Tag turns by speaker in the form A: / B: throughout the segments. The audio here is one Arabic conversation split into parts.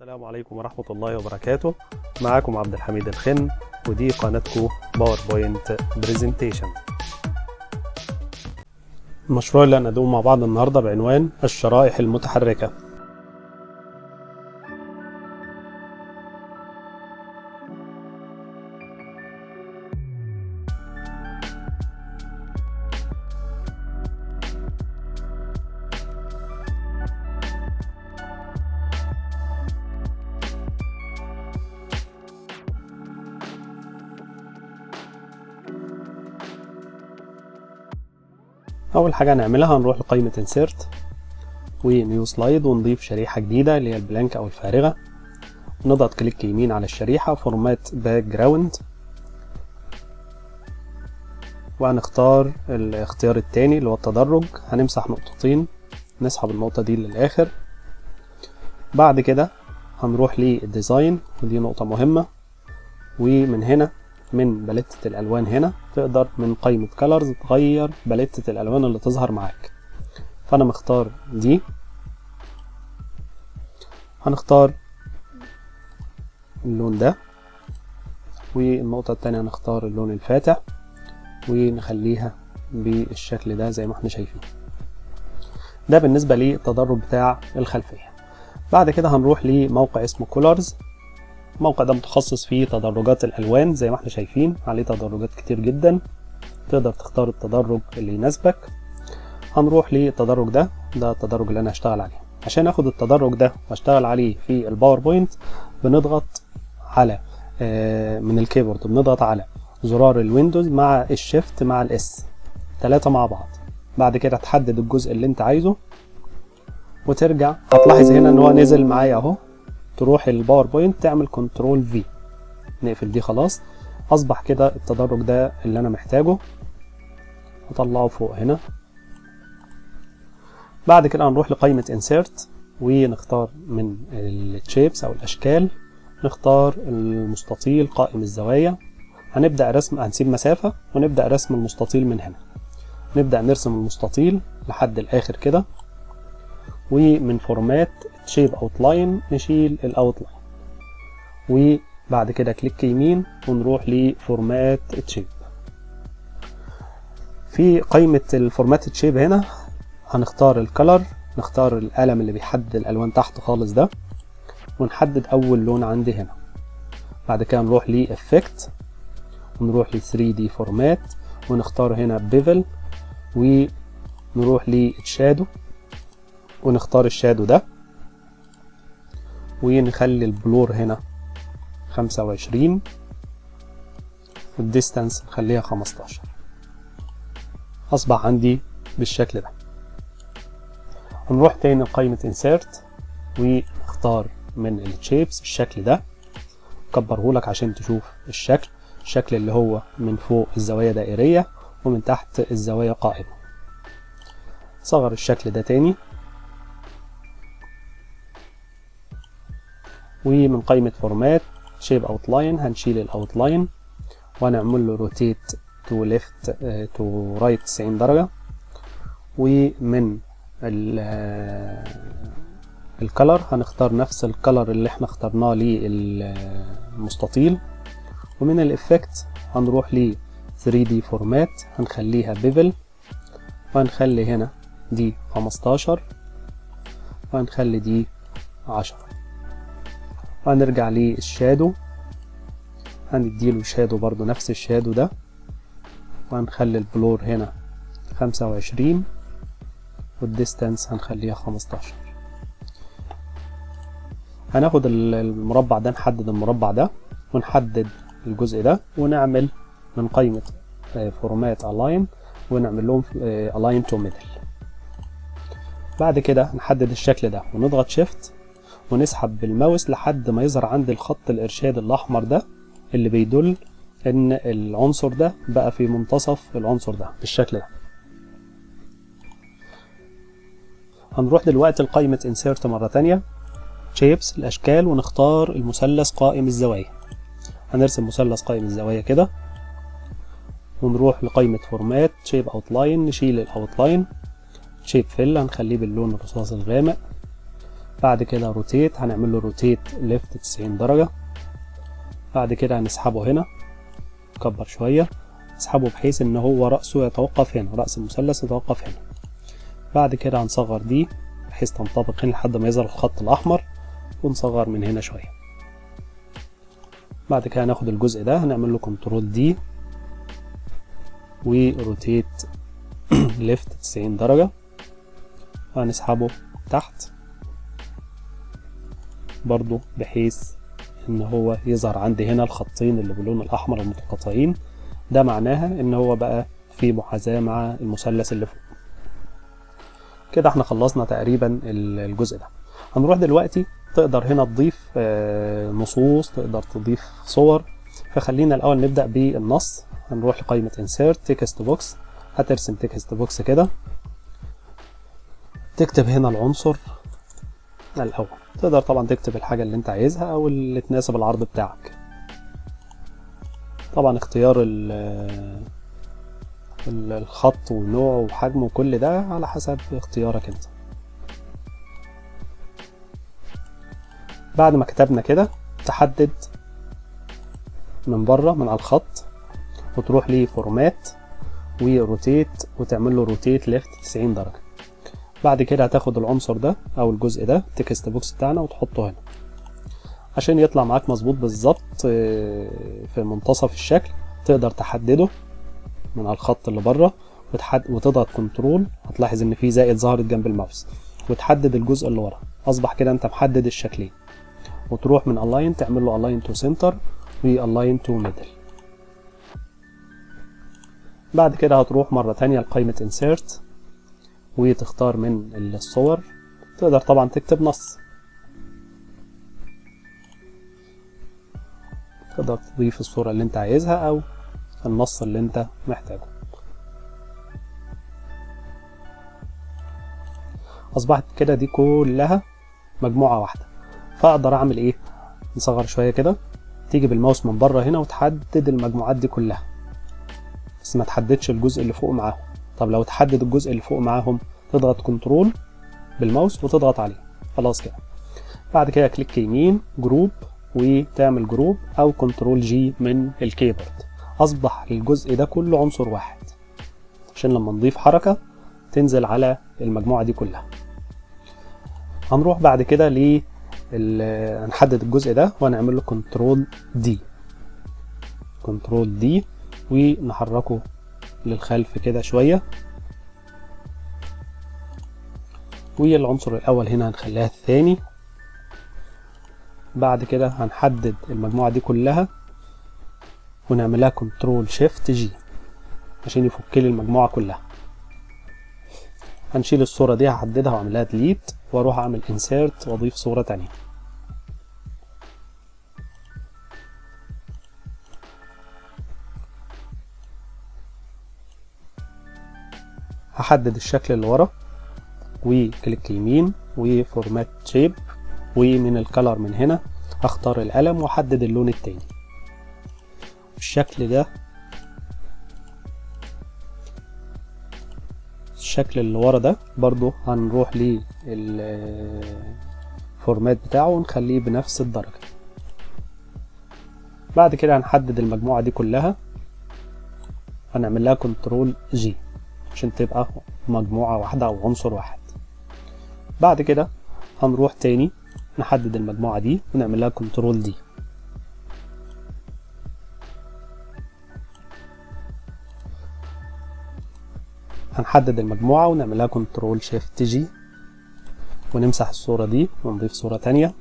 A: السلام عليكم ورحمة الله وبركاته. معاكم عبد الحميد الخن ودي قناتكم PowerPoint Presentation المشروع اللي هنقدمه مع بعض النهاردة بعنوان الشرائح المتحركة. أول حاجة هنعملها هنروح لقائمة insert و new slide ونضيف شريحة جديدة اللي هي ال blank أو الفارغة. نضغط click يمين على الشريحة format background وهنختار الاختيار التاني اللي هو التدرج. هنمسح نقطتين نسحب النقطة دي للآخر. بعد كده هنروح لل design ودي نقطة مهمة. ومن هنا من باليتة الألوان هنا تقدر من قائمة كولرز تغير باليتة الألوان اللي تظهر معاك. فأنا مختار دي هنختار اللون ده. والنقطة التانية هنختار اللون الفاتح ونخليها بالشكل ده زي ما إحنا شايفين. ده بالنسبة للتدرج بتاع الخلفية. بعد كده هنروح لموقع اسمه كولرز الموقع ده متخصص في تدرجات الألوان زي ما إحنا شايفين عليه تدرجات كتير جدا. تقدر تختار التدرج اللي يناسبك. هنروح للتدرج ده ده التدرج اللي أنا هشتغل عليه. عشان آخد التدرج ده وأشتغل عليه في ال PowerPoint بنضغط على من ال keyboard بنضغط على زرار ال Windows مع ال shift مع ال S ثلاثة مع بعض. بعد كده تحدد الجزء اللي أنت عايزه وترجع. هتلاحظ هنا إن هو نزل معايا أهو. تروح ال PowerPoint تعمل control V نقفل دي خلاص. أصبح كده التدرج ده اللي أنا محتاجه. أطلعه فوق هنا. بعد كده هنروح لقائمة insert ونختار من ال shapes أو الأشكال. نختار المستطيل قائم الزوايا. هنبدأ رسم هنسيب مسافة ونبدأ رسم المستطيل من هنا. نبدأ نرسم المستطيل لحد الآخر كده. ومن format shape outline نشيل ال outline وبعد كده click يمين ونروح ل format shape في قائمة ال format shape هنا. هنختار ال color نختار القلم اللي بيحدد الألوان تحت خالص ده. ونحدد أول لون عندي هنا. بعد كده نروح ل effect ونروح ل 3 D format ونختار هنا bevel ونروح لل shadow ونختار ال shadow ده. ونخلي ال blur هنا خمسة وعشرين وال distance نخليها خمستاشر. أصبح عندي بالشكل ده. هنروح تاني لقائمة insert ونختار من ال shapes الشكل ده. كبره لك عشان تشوف الشكل. الشكل اللي هو من فوق الزوايا دائرية ومن تحت الزوايا قائمة. صغر الشكل ده تاني. ومن قائمة format shape outline هنشيل ال outline وهنعمل له rotate to left to right 90 درجة. ومن ال color هنختار نفس الكلر اللي إحنا اخترناه للمستطيل. ومن ال effect هنروح ل 3 D format هنخليها bevel وهنخلي هنا دي 15 وهنخلي دي 10 وهنرجع لل shadow هنديله shadow برضو نفس ال shadow ده. وهنخلي ال blur هنا خمسة وعشرين وال distance هنخليها خمستاشر. هناخد المربع ده نحدد المربع ده ونحدد الجزء ده ونعمل من قائمة format align ونعمل لهم align to middle بعد كده نحدد الشكل ده ونضغط shift ونسحب بالماوس لحد ما يظهر عند الخط الإرشاد الأحمر ده اللي بيدل إن العنصر ده بقى في منتصف العنصر ده بالشكل ده. هنروح دلوقتي لقائمة insert مرة تانية. shapes الأشكال ونختار المثلث قائم الزوايا. هنرسم مثلث قائم الزوايا كده. ونروح لقائمة format shape outline نشيل ال outline shape fill هنخليه باللون الرصاص الغامق. بعد كده rotate هنعمل له rotate left 90 درجة. بعد كده هنسحبه هنا نكبر شوية نسحبه بحيث إن هو رأسه يتوقف هنا رأس المثلث يتوقف هنا. بعد كده هنصغر دي بحيث تنطبق هنا لحد ما يظهر الخط الأحمر ونصغر من هنا شوية. بعد كده هناخد الجزء ده هنعمل له control D و rotate left 90 درجة. وهنسحبه تحت. برضو بحيث إن هو يظهر عندي هنا الخطين اللي باللون الأحمر المتقاطعين. ده معناها إن هو بقى في محاذاة مع المثلث اللي فوق. كده إحنا خلصنا تقريبا الجزء ده. هنروح دلوقتي تقدر هنا تضيف نصوص تقدر تضيف صور. فخلينا الأول نبدأ بالنص. هنروح لقائمة insert text box. هترسم text box كده. تكتب هنا العنصر الأول تقدر طبعا تكتب الحاجة اللي أنت عايزها أو اللي تناسب العرض بتاعك. طبعا اختيار الخط ونوعه وحجمه وكل ده على حسب اختيارك أنت. بعد ما كتبنا كده تحدد من بره من على الخط وتروح لفورمات و rotate وتعمل له rotate left 90 درجة. بعد كده هتاخد العنصر ده أو الجزء ده ال text box بتاعنا وتحطه هنا. عشان يطلع معاك مظبوط بالظبط في منتصف الشكل تقدر تحدده من على الخط اللي بره وتضغط control هتلاحظ إن في زائد ظهرت جنب الماوس. وتحدد الجزء اللي ورا. أصبح كده أنت محدد الشكلين. وتروح من align تعمل له align to center و align to middle. بعد كده هتروح مرة تانية لقائمة insert. وتختار من الصور. تقدر طبعا تكتب نص. تقدر تضيف الصورة اللي انت عايزها أو النص اللي انت محتاجه. أصبحت كده دي كلها مجموعة واحدة. فأقدر أعمل إيه؟ نصغر شوية كده. تيجي بالماوس من بره هنا وتحدد المجموعات دي كلها. بس ما تحددش الجزء اللي فوق معاهم. طب لو تحدد الجزء اللي فوق معاهم تضغط control بال mouse وتضغط عليه. خلاص كده. بعد كده click يمين group وتعمل group أو control G من ال keyboard. أصبح الجزء ده كله عنصر واحد. عشان لما نضيف حركة تنزل على المجموعة دي كلها. هنروح بعد كده ل هنحدد الجزء ده وهنعمل له control D. control D ونحركه للخلف كده شوية. والعنصر الأول هنا هنخليها الثاني. بعد كده هنحدد المجموعة دي كلها ونعملها control shift G عشان يفك لي المجموعة كلها. هنشيل الصورة دي هحددها واعملها delete وأروح أعمل insert وأضيف صورة تانية. هحدد الشكل اللي ورا و click يمين و format shape ومن ال color من هنا هختار القلم واحدد اللون التاني. الشكل ده الشكل اللي ورا ده برضو هنروح لل format بتاعه ونخليه بنفس الدرجة. بعد كده هنحدد المجموعة دي كلها هنعمل لها control G عشان تبقى مجموعة واحدة أو عنصر واحد. بعد كده هنروح تاني نحدد المجموعة دي ونعمل لها control D هنحدد المجموعة ونعمل لها control shift G ونمسح الصورة دي ونضيف صورة تانية.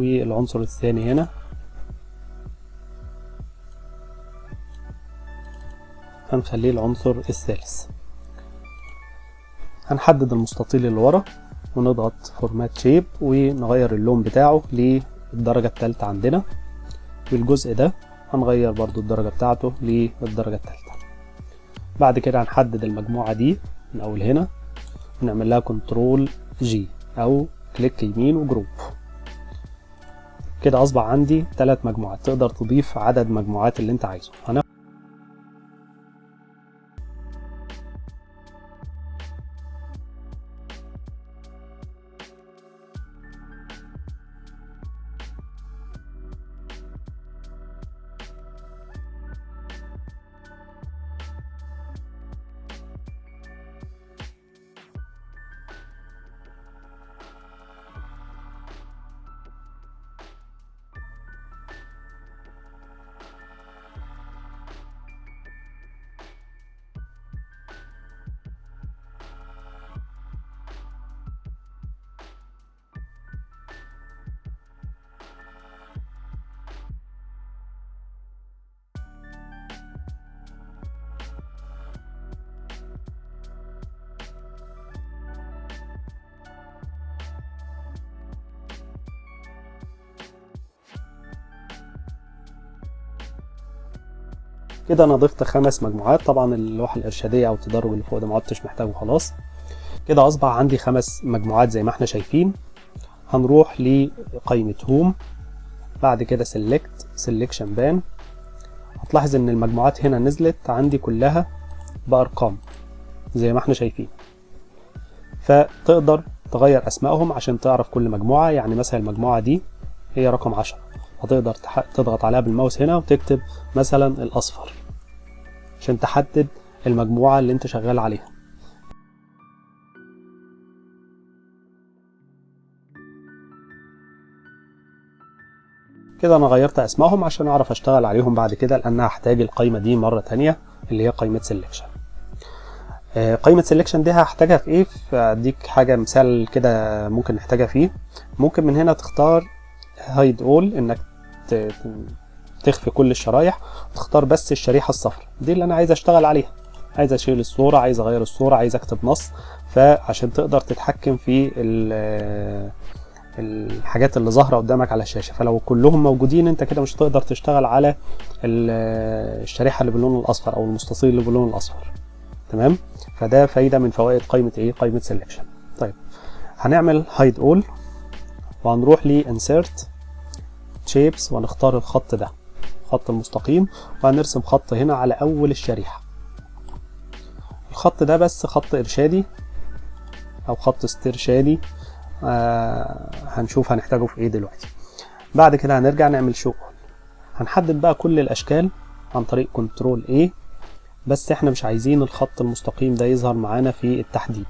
A: والعنصر الثاني هنا. هنخليه العنصر الثالث. هنحدد المستطيل اللي ورا ونضغط format shape ونغير اللون بتاعه للدرجة الثالثة عندنا. والجزء ده هنغير برضو الدرجة بتاعته للدرجة الثالثة بعد كده هنحدد المجموعة دي من أول هنا ونعمل لها control G أو click يمين و group كده أصبح عندي ثلاث مجموعات تقدر تضيف عدد مجموعات اللي أنت عايزه. كده أنا ضفت خمس مجموعات. طبعا اللوحة الإرشادية أو التدرج اللي فوق ده ما عدتش محتاجه خلاص كده أصبح عندي خمس مجموعات زي ما إحنا شايفين. هنروح لقائمه home بعد كده select selection pane هتلاحظ إن المجموعات هنا نزلت عندي كلها بأرقام زي ما إحنا شايفين. فتقدر تغير أسمائهم عشان تعرف كل مجموعة. يعني مثلا المجموعة دي هي رقم 10 هتقدر تضغط عليها بالماوس هنا وتكتب مثلا الأصفر. عشان تحدد المجموعة اللي انت شغال عليها. كده أنا غيرت اسمائهم عشان اعرف اشتغل عليهم بعد كده لأن هحتاج القايمة دي مرة تانية اللي هي قايمة selection قايمة selection دي هحتاجها في إيه؟ فاديك حاجة مثال كده ممكن نحتاجها فيه. ممكن من هنا تختار hide all انك تخفي كل الشرايح وتختار بس الشريحة الصفراء دي اللي أنا عايز أشتغل عليها. عايز أشيل الصورة عايز أغير الصورة عايز أكتب نص. فعشان تقدر تتحكم في الحاجات اللي ظاهرة قدامك على الشاشة. فلو كلهم موجودين أنت كده مش هتقدر تشتغل على الشريحة اللي باللون الأصفر أو المستطيل اللي باللون الأصفر. تمام؟ فده فايدة من فوائد قائمة إيه؟ قائمة selection طيب هنعمل هايد اول وهنروح ل insert shapes وهنختار الخط ده. الخط المستقيم وهنرسم خط هنا على أول الشريحة. الخط ده بس خط إرشادي أو خط استرشادي آه هنشوف هنحتاجه في إيه دلوقتي. بعد كده هنرجع نعمل شو؟ هنحدد بقى كل الأشكال عن طريق كنترول A بس إحنا مش عايزين الخط المستقيم ده يظهر معانا في التحديد.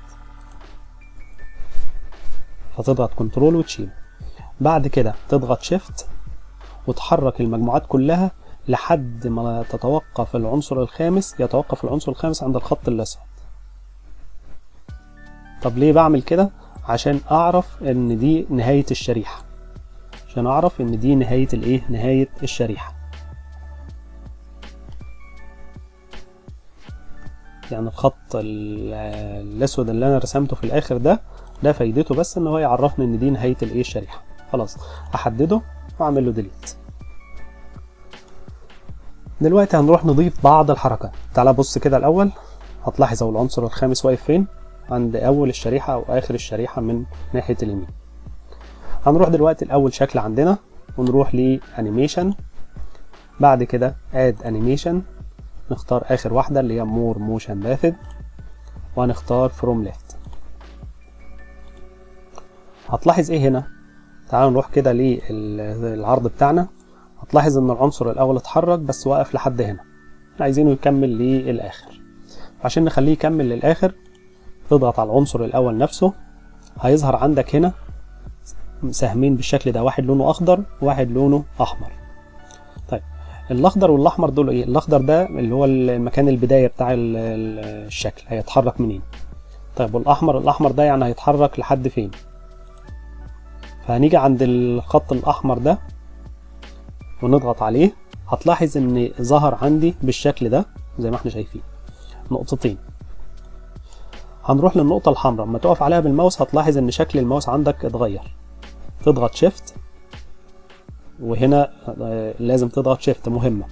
A: فتضغط كنترول وتشيل. بعد كده تضغط شيفت وتحرك المجموعات كلها لحد ما تتوقف العنصر الخامس يتوقف العنصر الخامس عند الخط الأسود طب ليه بعمل كده؟ عشان أعرف إن دي نهاية الشريحة. عشان أعرف إن دي نهاية الإيه؟ نهاية الشريحة. يعني الخط الأسود اللي أنا رسمته في الآخر ده ده فايدته بس إن هو يعرفني إن دي نهاية الإيه؟ الشريحة. خلاص أحدده واعمل له delete دلوقتي هنروح نضيف بعض الحركات. تعال بص كده الأول. هتلاحظ هو العنصر الخامس واقف فين؟ عند أول الشريحة أو آخر الشريحة من ناحية اليمين. هنروح دلوقتي الأول شكل عندنا ونروح ل animation بعد كده add animation نختار آخر واحدة اللي هي more motion path وهنختار from left هتلاحظ إيه هنا؟ تعالوا نروح كده للعرض بتاعنا. هتلاحظ إن العنصر الأول اتحرك بس وقف لحد هنا. عايزينه يكمل للآخر. عشان نخليه يكمل للآخر تضغط على العنصر الأول نفسه. هيظهر عندك هنا سهمين بالشكل ده واحد لونه أخضر وواحد لونه أحمر. طيب الأخضر والأحمر دول إيه؟ الأخضر ده اللي هو المكان البداية بتاع الشكل. هيتحرك منين؟ طيب والأحمر الأحمر ده يعني هيتحرك لحد فين؟ فهنيجي عند الخط الأحمر ده ونضغط عليه. هتلاحظ إن ظهر عندي بالشكل ده زي ما إحنا شايفين. نقطتين. هنروح للنقطة الحمراء. لما تقف عليها بالماوس هتلاحظ إن شكل الماوس عندك اتغير. تضغط شيفت وهنا لازم تضغط شيفت مهمة.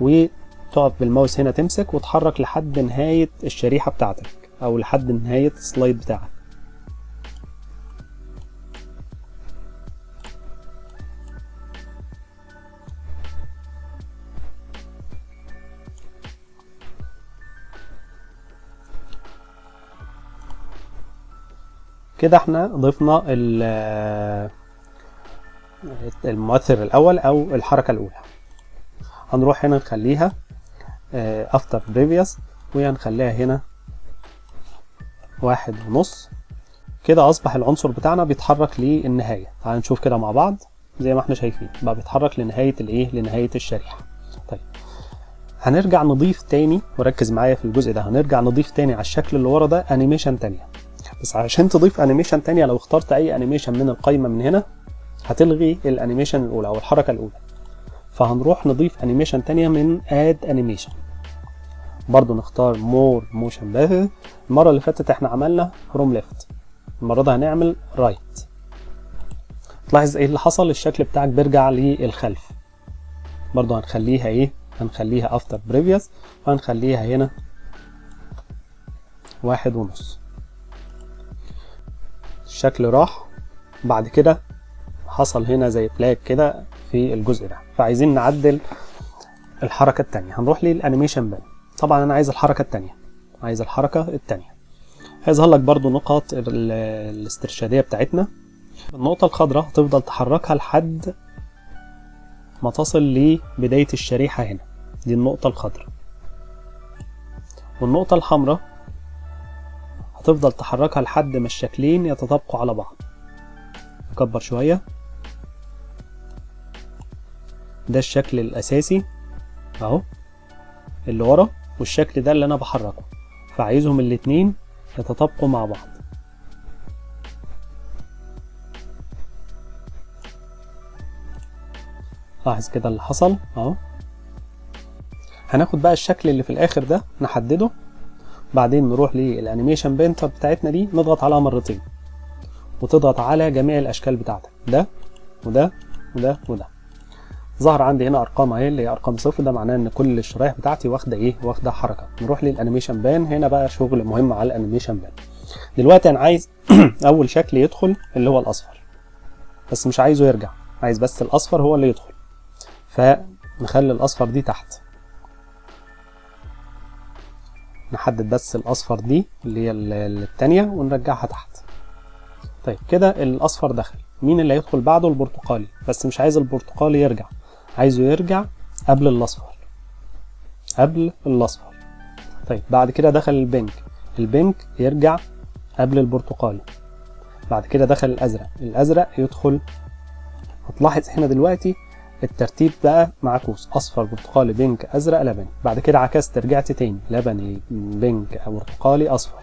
A: وتقف بالماوس هنا تمسك وتحرك لحد نهاية الشريحة بتاعتك أو لحد نهاية السلايد بتاعك. كده إحنا ضفنا ال- المؤثر الأول أو الحركة الأولى. هنروح هنا نخليها after previous وهنخليها هنا واحد ونص. كده أصبح العنصر بتاعنا بيتحرك للنهاية. تعال نشوف كده مع بعض زي ما إحنا شايفين. بقى بيتحرك لنهاية الإيه؟ لنهاية الشريحة. طيب. هنرجع نضيف تاني وركز معايا في الجزء ده. هنرجع نضيف تاني على الشكل اللي ورا ده animation تانية. بس عشان تضيف animation تانية لو اخترت أي animation من القايمة من هنا هتلغي ال animation الاولى أو الحركة الأولى. فهنروح نضيف animation تانية من add animation برضو نختار more motion path المرة اللي فاتت إحنا عملنا from left المرة دي هنعمل right right. تلاحظ إيه اللي حصل؟ الشكل بتاعك بيرجع للخلف. برضو هنخليها إيه؟ هنخليها after previous وهنخليها هنا واحد ونص. الشكل راح. بعد كده حصل هنا زي lag كده في الجزء ده. فعايزين نعدل الحركة التانية. هنروح لل animation pane. طبعا أنا عايز الحركة التانية. عايز الحركة التانية. هيظهر لك برضو نقاط الاسترشادية بتاعتنا. النقطة الخضراء هتفضل تحركها لحد ما تصل لبداية الشريحة هنا. دي النقطة الخضراء. والنقطة الحمراء هتفضل تحركها لحد ما الشكلين يتطابقوا على بعض. نكبر شوية. ده الشكل الأساسي. أهو. اللي ورا. والشكل ده اللي أنا بحركه. فعايزهم الاتنين يتطابقوا مع بعض. لاحظ كده اللي حصل. أهو. هناخد بقى الشكل اللي في الآخر ده نحدده. بعدين نروح لل animation painter بتاعتنا دي نضغط عليها مرتين وتضغط على جميع الاشكال بتاعتك. ده وده وده وده. ظهر عندي هنا أرقام أهي اللي هي أرقام صفر. ده معناه إن كل الشرايح بتاعتي واخدة إيه؟ واخدة حركة. نروح لل animation pane. هنا بقى شغل مهم على ال animation pane. دلوقتي أنا عايز أول شكل يدخل اللي هو الأصفر. بس مش عايزه يرجع. عايز بس الأصفر هو اللي يدخل. فنخلي الأصفر دي تحت. نحدد بس الأصفر دي اللي هي التانية ونرجعها تحت. طيب كده الأصفر دخل. مين اللي هيدخل بعده؟ البرتقالي. بس مش عايز البرتقالي يرجع. عايزه يرجع قبل الأصفر. قبل الأصفر. طيب بعد كده دخل البنك. البنك يرجع قبل البرتقالي. بعد كده دخل الأزرق. الأزرق يدخل. هتلاحظ هنا دلوقتي الترتيب بقى معكوس أصفر برتقالي بينك أزرق لبني. بعد كده عكست رجعت تاني لبني بينك برتقالي أصفر.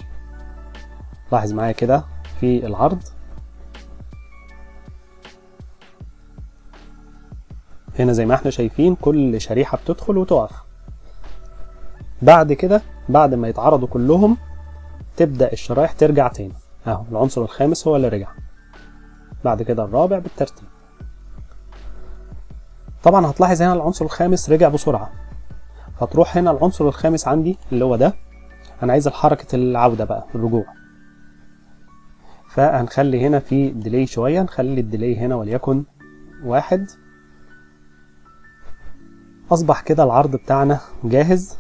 A: لاحظ معايا كده في العرض. هنا زي ما إحنا شايفين كل شريحة بتدخل وتقف. بعد كده بعد ما يتعرضوا كلهم تبدأ الشرايح ترجع تاني. اهو العنصر الخامس هو اللي رجع. بعد كده الرابع بالترتيب. طبعا هتلاحظ هنا العنصر الخامس رجع بسرعة. فتروح هنا العنصر الخامس عندي اللي هو ده. أنا عايز حركة العودة بقى الرجوع. فهنخلي هنا في ديلي شوية نخلي الديلي هنا وليكن واحد. أصبح كده العرض بتاعنا جاهز.